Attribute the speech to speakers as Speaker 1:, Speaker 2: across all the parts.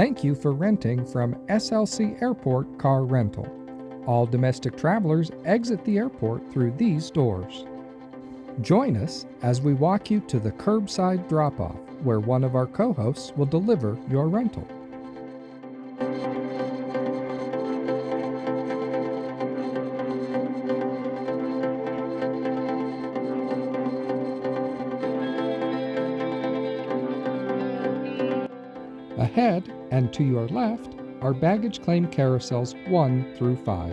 Speaker 1: Thank you for renting from SLC Airport Car Rental. All domestic travelers exit the airport through these doors. Join us as we walk you to the curbside drop off, where one of our co hosts will deliver your rental. Ahead and to your left are baggage claim carousels 1 through 5.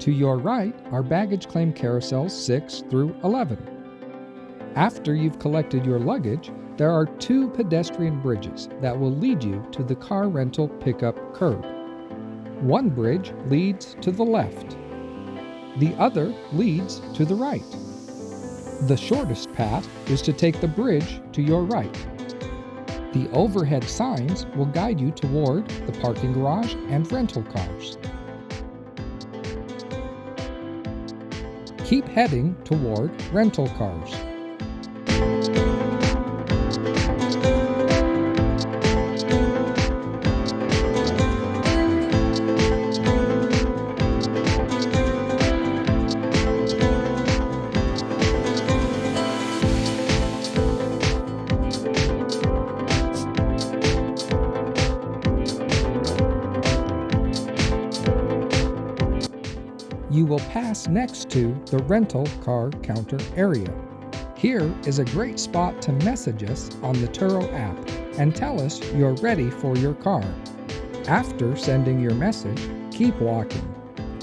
Speaker 1: To your right are baggage claim carousels 6 through 11. After you've collected your luggage, there are two pedestrian bridges that will lead you to the car rental pickup curb. One bridge leads to the left. The other leads to the right. The shortest path is to take the bridge to your right. The overhead signs will guide you toward the parking garage and rental cars. Keep heading toward rental cars. You will pass next to the rental car counter area. Here is a great spot to message us on the Turo app and tell us you're ready for your car. After sending your message, keep walking.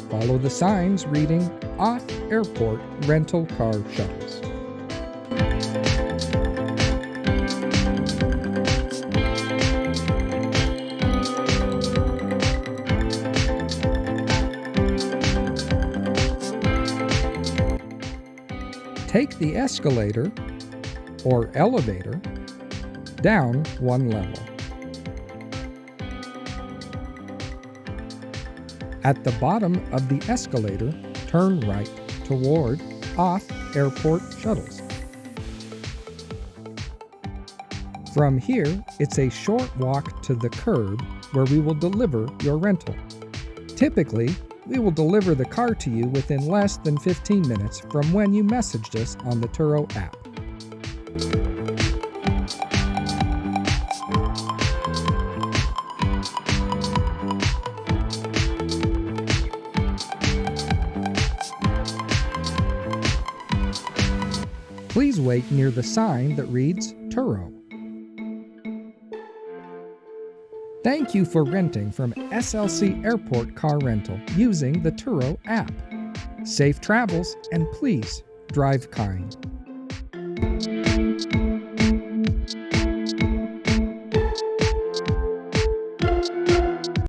Speaker 1: Follow the signs reading Off Airport Rental Car Shuttles. Take the escalator or elevator down one level. At the bottom of the escalator, turn right toward off airport shuttles. From here, it's a short walk to the curb where we will deliver your rental. Typically, we will deliver the car to you within less than 15 minutes from when you messaged us on the Turo app. Please wait near the sign that reads Turo. Thank you for renting from SLC Airport Car Rental using the Turo app. Safe travels and please drive kind.